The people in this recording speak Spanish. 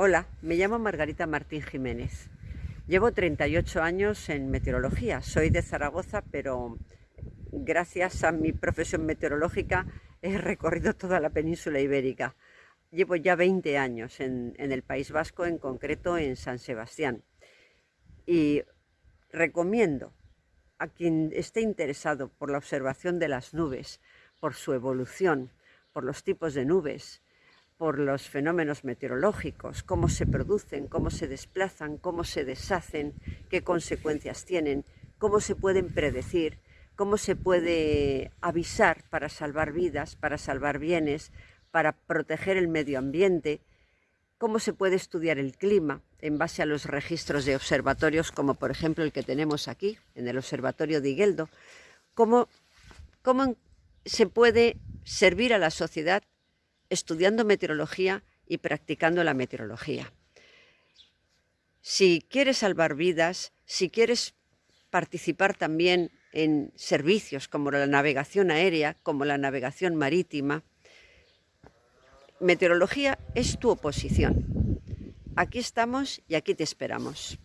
Hola, me llamo Margarita Martín Jiménez. Llevo 38 años en meteorología. Soy de Zaragoza, pero gracias a mi profesión meteorológica he recorrido toda la península ibérica. Llevo ya 20 años en, en el País Vasco, en concreto en San Sebastián. Y recomiendo a quien esté interesado por la observación de las nubes, por su evolución, por los tipos de nubes, por los fenómenos meteorológicos, cómo se producen, cómo se desplazan, cómo se deshacen, qué consecuencias tienen, cómo se pueden predecir, cómo se puede avisar para salvar vidas, para salvar bienes, para proteger el medio ambiente, cómo se puede estudiar el clima en base a los registros de observatorios, como por ejemplo el que tenemos aquí, en el Observatorio de Igueldo, cómo, cómo se puede servir a la sociedad estudiando meteorología y practicando la meteorología. Si quieres salvar vidas, si quieres participar también en servicios como la navegación aérea, como la navegación marítima, meteorología es tu oposición. Aquí estamos y aquí te esperamos.